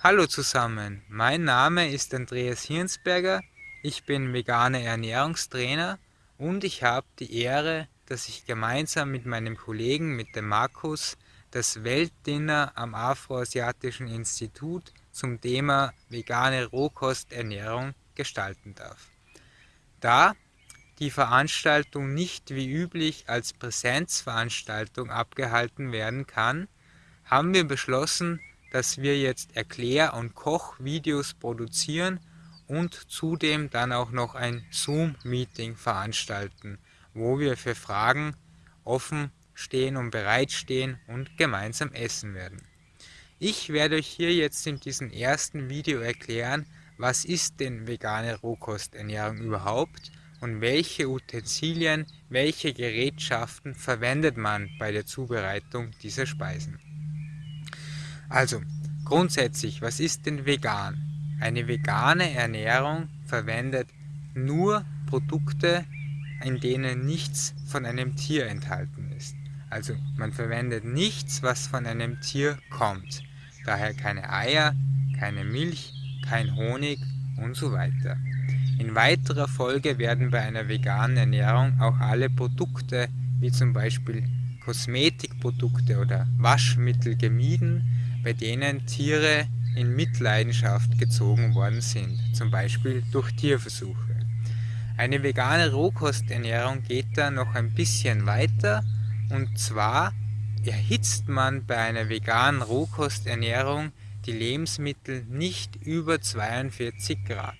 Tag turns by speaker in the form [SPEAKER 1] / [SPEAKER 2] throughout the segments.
[SPEAKER 1] Hallo zusammen, mein Name ist Andreas Hirnsberger, ich bin veganer Ernährungstrainer und ich habe die Ehre, dass ich gemeinsam mit meinem Kollegen, mit dem Markus, das Weltdinner am Afroasiatischen Institut zum Thema vegane Rohkosternährung gestalten darf. Da die Veranstaltung nicht wie üblich als Präsenzveranstaltung abgehalten werden kann, haben wir beschlossen, dass wir jetzt Erklär- und Kochvideos produzieren und zudem dann auch noch ein Zoom-Meeting veranstalten, wo wir für Fragen offen stehen und bereitstehen und gemeinsam essen werden. Ich werde euch hier jetzt in diesem ersten Video erklären, was ist denn vegane Rohkosternährung überhaupt und welche Utensilien, welche Gerätschaften verwendet man bei der Zubereitung dieser Speisen. Also, grundsätzlich, was ist denn vegan? Eine vegane Ernährung verwendet nur Produkte, in denen nichts von einem Tier enthalten ist. Also man verwendet nichts, was von einem Tier kommt. Daher keine Eier, keine Milch, kein Honig und so weiter. In weiterer Folge werden bei einer veganen Ernährung auch alle Produkte, wie zum Beispiel Kosmetikprodukte oder Waschmittel gemieden, bei denen Tiere in Mitleidenschaft gezogen worden sind, zum Beispiel durch Tierversuche. Eine vegane Rohkosternährung geht da noch ein bisschen weiter und zwar erhitzt man bei einer veganen Rohkosternährung die Lebensmittel nicht über 42 Grad.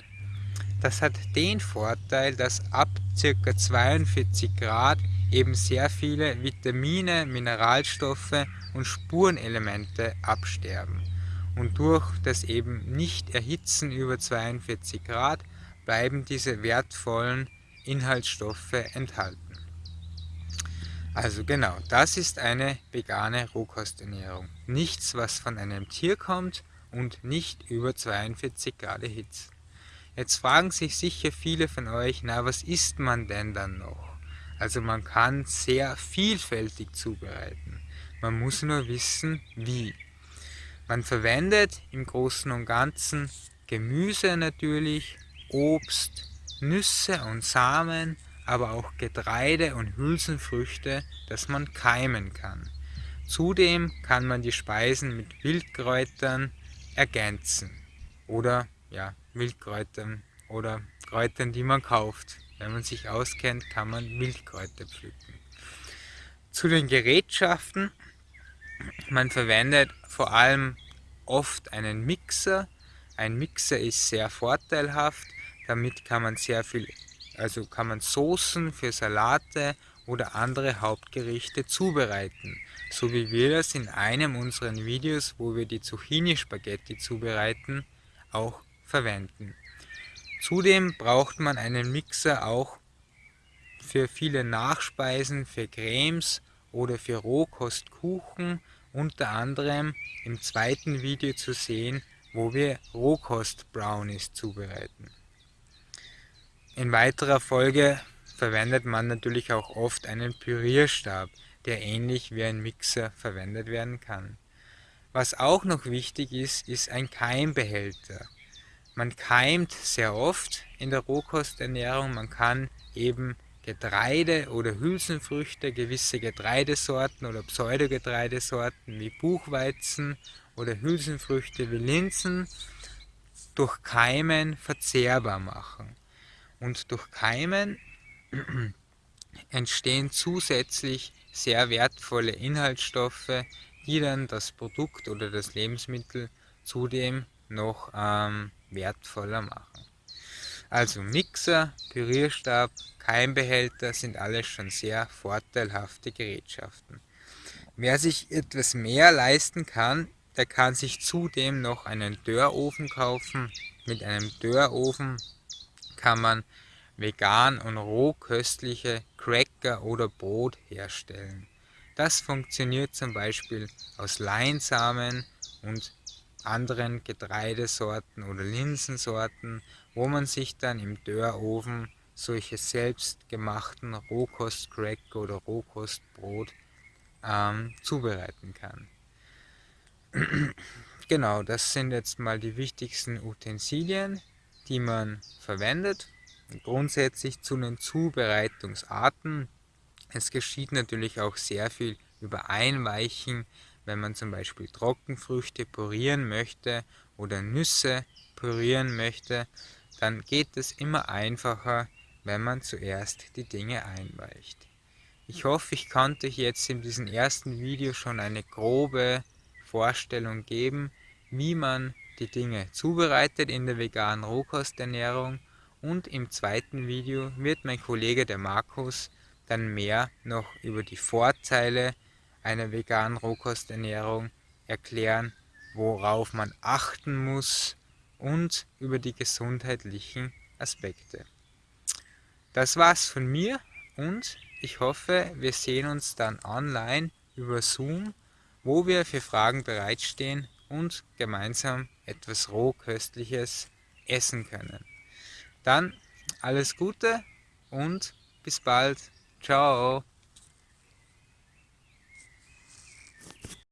[SPEAKER 1] Das hat den Vorteil, dass ab ca. 42 Grad eben sehr viele Vitamine, Mineralstoffe und Spurenelemente absterben. Und durch das eben nicht erhitzen über 42 Grad bleiben diese wertvollen Inhaltsstoffe enthalten. Also genau, das ist eine vegane Rohkosternährung. Nichts, was von einem Tier kommt und nicht über 42 Grad erhitzt. Jetzt fragen sich sicher viele von euch, na was isst man denn dann noch? Also man kann sehr vielfältig zubereiten. Man muss nur wissen, wie. Man verwendet im Großen und Ganzen Gemüse natürlich, Obst, Nüsse und Samen, aber auch Getreide und Hülsenfrüchte, das man keimen kann. Zudem kann man die Speisen mit Wildkräutern ergänzen oder ja, Wildkräutern oder Kräutern, die man kauft. Wenn man sich auskennt, kann man Wildkräuter pflücken. Zu den Gerätschaften. Man verwendet vor allem oft einen Mixer. Ein Mixer ist sehr vorteilhaft. Damit kann man sehr viel also kann man Soßen für Salate oder andere Hauptgerichte zubereiten, so wie wir das in einem unserer Videos, wo wir die Zucchini-Spaghetti zubereiten, auch verwenden. Zudem braucht man einen Mixer auch für viele Nachspeisen, für Cremes oder für Rohkostkuchen, unter anderem im zweiten Video zu sehen, wo wir Rohkost-Brownies zubereiten. In weiterer Folge verwendet man natürlich auch oft einen Pürierstab, der ähnlich wie ein Mixer verwendet werden kann. Was auch noch wichtig ist, ist ein Keimbehälter. Man keimt sehr oft in der Rohkosternährung, man kann eben Getreide oder Hülsenfrüchte, gewisse Getreidesorten oder Pseudogetreidesorten wie Buchweizen oder Hülsenfrüchte wie Linsen durch Keimen verzehrbar machen. Und durch Keimen entstehen zusätzlich sehr wertvolle Inhaltsstoffe, die dann das Produkt oder das Lebensmittel zudem noch ähm, wertvoller machen. Also Mixer, Pürierstab, Keimbehälter sind alles schon sehr vorteilhafte Gerätschaften. Wer sich etwas mehr leisten kann, der kann sich zudem noch einen Dörrofen kaufen. Mit einem Dörrofen kann man vegan und rohköstliche Cracker oder Brot herstellen. Das funktioniert zum Beispiel aus Leinsamen und anderen Getreidesorten oder Linsensorten, wo man sich dann im Dörrofen solche selbstgemachten Rohkostcracker oder Rohkostbrot ähm, zubereiten kann. genau, das sind jetzt mal die wichtigsten Utensilien, die man verwendet. Grundsätzlich zu den Zubereitungsarten. Es geschieht natürlich auch sehr viel über Einweichen, wenn man zum Beispiel Trockenfrüchte pürieren möchte oder Nüsse pürieren möchte, dann geht es immer einfacher, wenn man zuerst die Dinge einweicht. Ich hoffe, ich konnte euch jetzt in diesem ersten Video schon eine grobe Vorstellung geben, wie man die Dinge zubereitet in der veganen Rohkosternährung und im zweiten Video wird mein Kollege der Markus dann mehr noch über die Vorteile einer veganen Rohkosternährung erklären, worauf man achten muss und über die gesundheitlichen Aspekte. Das war's von mir und ich hoffe, wir sehen uns dann online über Zoom, wo wir für Fragen bereitstehen und gemeinsam etwas Rohköstliches essen können. Dann alles Gute und bis bald. Ciao.